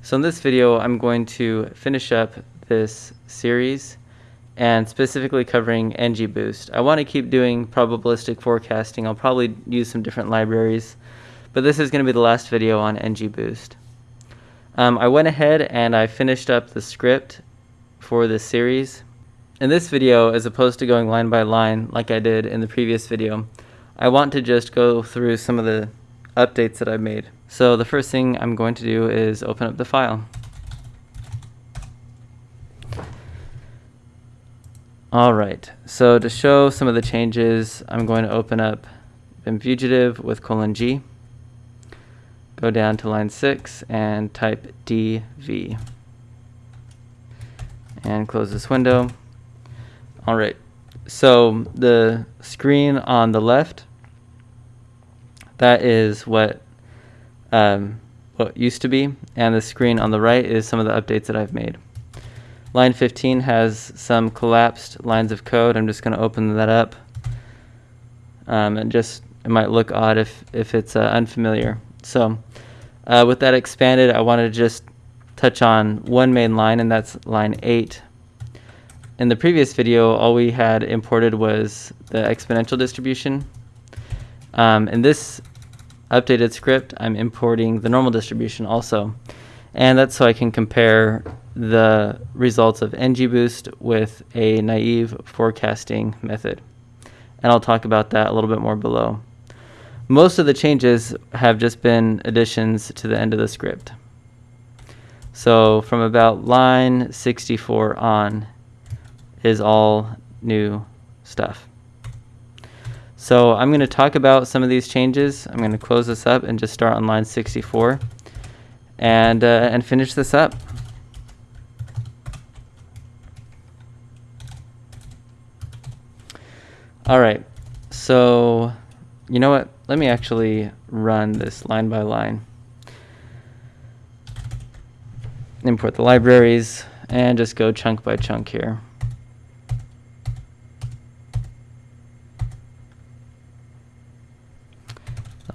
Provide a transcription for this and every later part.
So in this video, I'm going to finish up this series and specifically covering NGBoost. I want to keep doing probabilistic forecasting. I'll probably use some different libraries, but this is going to be the last video on NGBoost. Um, I went ahead and I finished up the script for this series. In this video, as opposed to going line by line like I did in the previous video, I want to just go through some of the updates that I've made. So the first thing I'm going to do is open up the file. Alright, so to show some of the changes, I'm going to open up Vim Fugitive with colon G, go down to line 6 and type DV, and close this window. Alright, so the screen on the left, that is what um, what used to be, and the screen on the right is some of the updates that I've made. Line 15 has some collapsed lines of code. I'm just going to open that up. Um, and just, it might look odd if, if it's uh, unfamiliar. So uh, with that expanded, I wanted to just touch on one main line, and that's line 8. In the previous video, all we had imported was the exponential distribution. Um, in this updated script, I'm importing the normal distribution also. And that's so I can compare the results of NGBoost with a naive forecasting method. And I'll talk about that a little bit more below. Most of the changes have just been additions to the end of the script. So from about line 64 on is all new stuff. So I'm going to talk about some of these changes. I'm going to close this up and just start on line 64 and, uh, and finish this up. All right, so you know what? Let me actually run this line by line. Import the libraries and just go chunk by chunk here.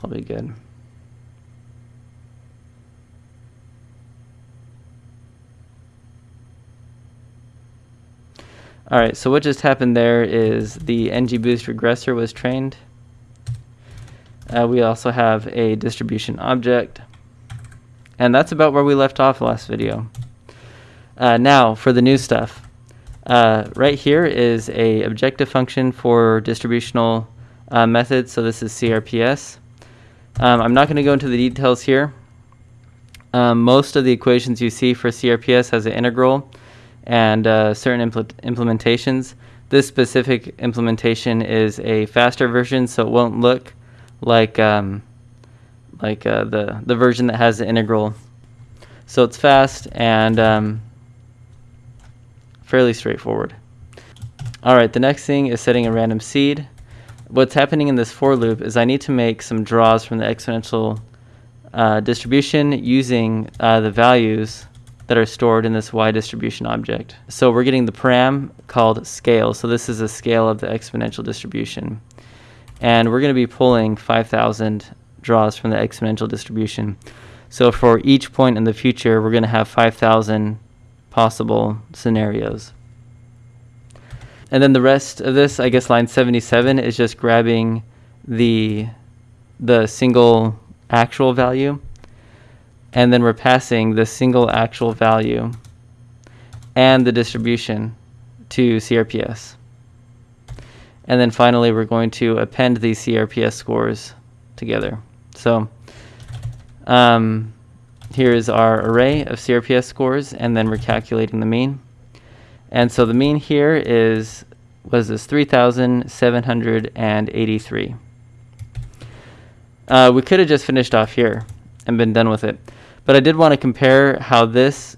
That'll be good. All right, so what just happened there is the NGBoost regressor was trained. Uh, we also have a distribution object. And that's about where we left off last video. Uh, now, for the new stuff. Uh, right here is a objective function for distributional uh, methods. So this is CRPS. Um, I'm not going to go into the details here. Um, most of the equations you see for CRPS has an integral and uh, certain impl implementations. This specific implementation is a faster version, so it won't look like um, like uh, the the version that has the integral. So it's fast and um, fairly straightforward. All right, the next thing is setting a random seed what's happening in this for loop is I need to make some draws from the exponential uh, distribution using uh, the values that are stored in this y distribution object. So we're getting the param called scale. So this is a scale of the exponential distribution. And we're going to be pulling 5,000 draws from the exponential distribution. So for each point in the future, we're going to have 5,000 possible scenarios. And then the rest of this, I guess line 77 is just grabbing the, the single actual value and then we're passing the single actual value and the distribution to CRPS. And then finally, we're going to append these CRPS scores together. So um, here is our array of CRPS scores, and then we're calculating the mean. And so the mean here is, was this 3,783. Uh, we could have just finished off here and been done with it. But I did want to compare how this,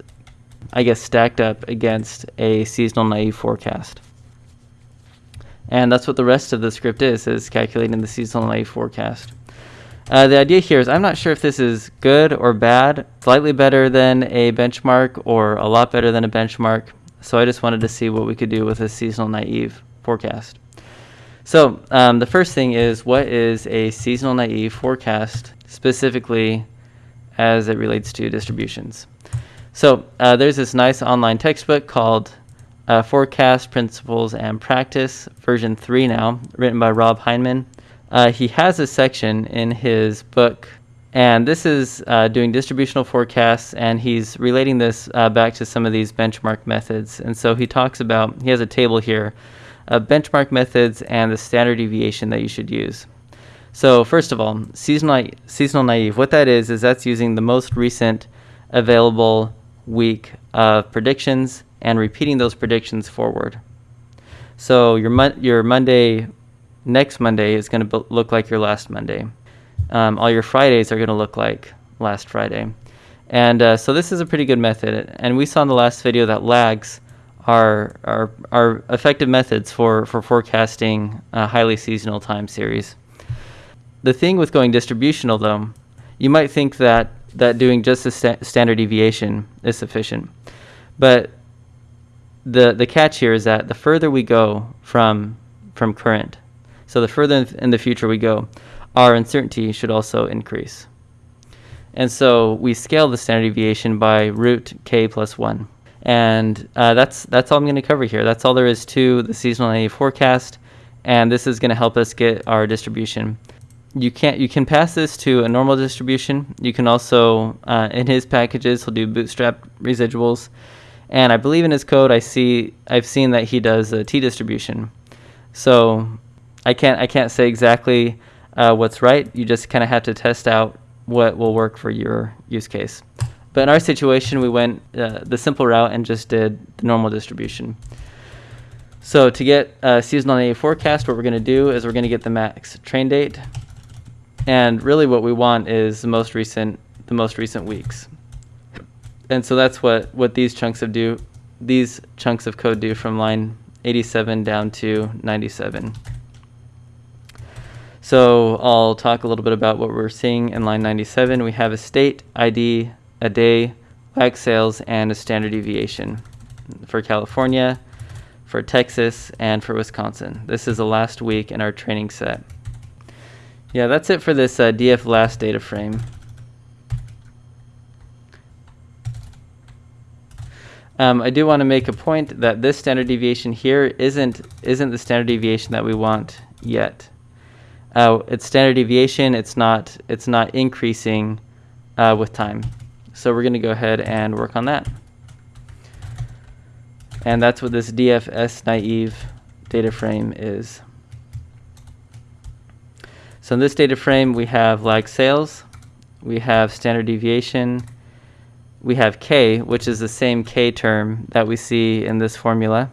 I guess, stacked up against a seasonal naive forecast. And that's what the rest of the script is, is calculating the seasonal naive forecast. Uh, the idea here is I'm not sure if this is good or bad, slightly better than a benchmark or a lot better than a benchmark. So I just wanted to see what we could do with a seasonal naive forecast. So um, the first thing is what is a seasonal naive forecast specifically as it relates to distributions. So uh, there's this nice online textbook called uh, Forecast Principles and Practice, version 3 now, written by Rob Hyndman. Uh, he has a section in his book, and this is uh, doing distributional forecasts, and he's relating this uh, back to some of these benchmark methods. And so he talks about, he has a table here of benchmark methods and the standard deviation that you should use. So first of all, seasonal, seasonal naive, what that is, is that's using the most recent available week of predictions and repeating those predictions forward. So your, mon your Monday, next Monday is going to look like your last Monday. Um, all your Fridays are going to look like last Friday. And uh, so this is a pretty good method. And we saw in the last video that lags are, are, are effective methods for, for forecasting a highly seasonal time series. The thing with going distributional, though, you might think that, that doing just a sta standard deviation is sufficient. But the, the catch here is that the further we go from, from current, so the further in the future we go, our uncertainty should also increase. And so we scale the standard deviation by root k plus 1. And uh, that's, that's all I'm going to cover here. That's all there is to the seasonal naive forecast. And this is going to help us get our distribution. You, can't, you can pass this to a normal distribution. You can also, uh, in his packages, he'll do bootstrap residuals. And I believe in his code, I see, I've seen that he does a t-distribution. So I can't, I can't say exactly uh, what's right. You just kind of have to test out what will work for your use case. But in our situation, we went uh, the simple route and just did the normal distribution. So to get a seasonal naive forecast, what we're going to do is we're going to get the max train date. And really what we want is the most recent, the most recent weeks. And so that's what, what these chunks of do, these chunks of code do from line 87 down to 97. So I'll talk a little bit about what we're seeing in line 97. We have a state, ID, a day, lag sales, and a standard deviation for California, for Texas, and for Wisconsin. This is the last week in our training set. Yeah, that's it for this uh, DF last data frame. Um, I do want to make a point that this standard deviation here isn't isn't the standard deviation that we want yet uh, it's standard deviation. It's not it's not increasing uh, with time. So we're going to go ahead and work on that. And that's what this DFS naive data frame is. So in this data frame, we have lag sales, we have standard deviation, we have K, which is the same K term that we see in this formula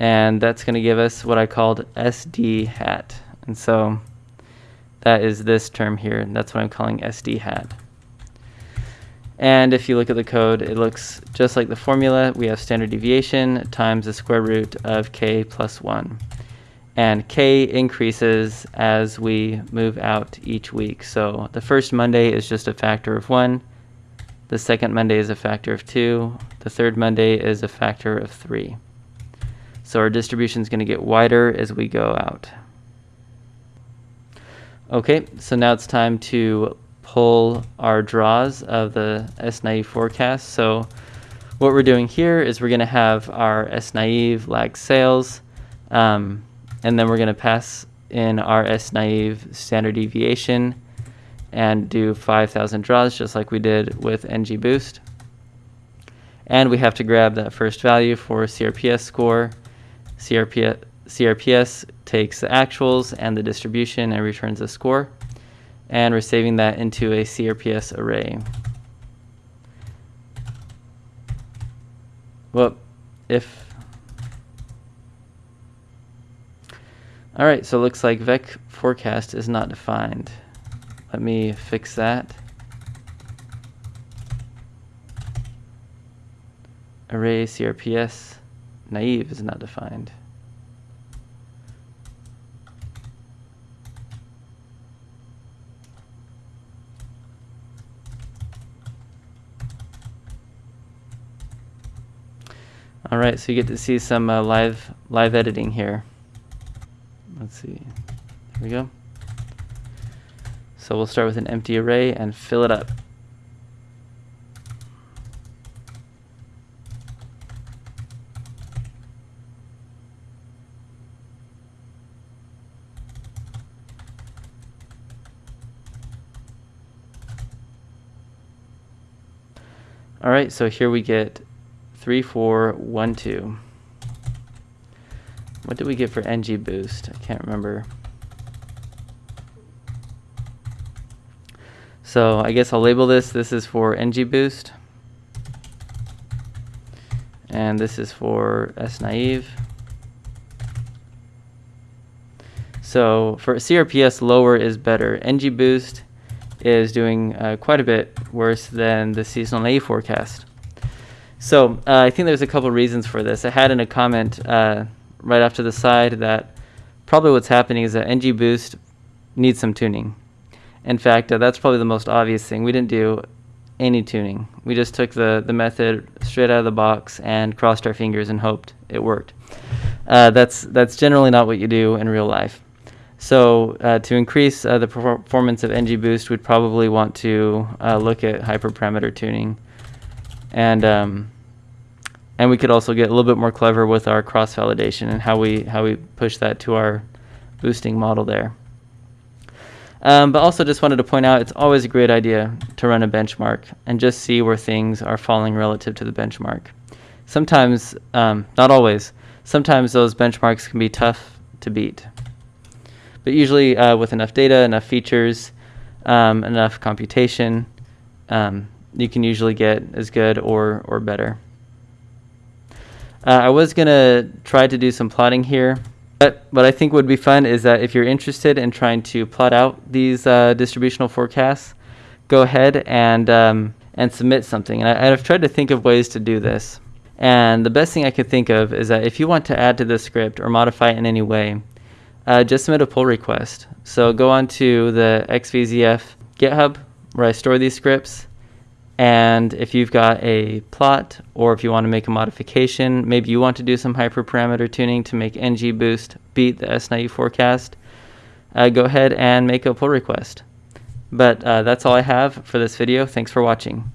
and that's going to give us what I called SD hat. And so that is this term here, and that's what I'm calling SD hat. And if you look at the code, it looks just like the formula. We have standard deviation times the square root of k plus 1. And k increases as we move out each week. So the first Monday is just a factor of 1. The second Monday is a factor of 2. The third Monday is a factor of 3. So our distribution is going to get wider as we go out. Okay, so now it's time to pull our draws of the S-naive forecast. So what we're doing here is we're going to have our S-naive lag sales, um, and then we're going to pass in our S-naive standard deviation and do 5,000 draws just like we did with NG Boost. And we have to grab that first value for CRPS score CRPS, CRPS takes the actuals and the distribution and returns a score. And we're saving that into a CRPS array. Well, if... Alright, so it looks like vec forecast is not defined. Let me fix that. Array CRPS naive is not defined. All right, so you get to see some uh, live live editing here. Let's see. There we go. So we'll start with an empty array and fill it up. All right, so here we get 3, 4, 1, 2. What did we get for ng boost? I can't remember. So I guess I'll label this. This is for ng boost. And this is for s naive. So for CRPS, lower is better. ng boost is doing uh, quite a bit worse than the seasonal A forecast. So uh, I think there's a couple reasons for this. I had in a comment uh, right after the side that probably what's happening is that ng boost needs some tuning. In fact, uh, that's probably the most obvious thing. We didn't do any tuning. We just took the, the method straight out of the box and crossed our fingers and hoped it worked. Uh, that's, that's generally not what you do in real life. So uh, to increase uh, the performance of NGBoost, we'd probably want to uh, look at hyperparameter tuning. And, um, and we could also get a little bit more clever with our cross-validation and how we, how we push that to our boosting model there. Um, but also just wanted to point out it's always a great idea to run a benchmark and just see where things are falling relative to the benchmark. Sometimes, um, not always, sometimes those benchmarks can be tough to beat. But usually uh, with enough data, enough features, um, enough computation, um, you can usually get as good or, or better. Uh, I was going to try to do some plotting here. But what I think would be fun is that if you're interested in trying to plot out these uh, distributional forecasts, go ahead and, um, and submit something. And I, I've tried to think of ways to do this. And the best thing I could think of is that if you want to add to this script or modify it in any way, uh, just submit a pull request. So go on to the XVZF GitHub where I store these scripts. And if you've got a plot or if you want to make a modification, maybe you want to do some hyperparameter tuning to make NG boost beat the S-naive forecast, uh, go ahead and make a pull request. But uh, that's all I have for this video. Thanks for watching.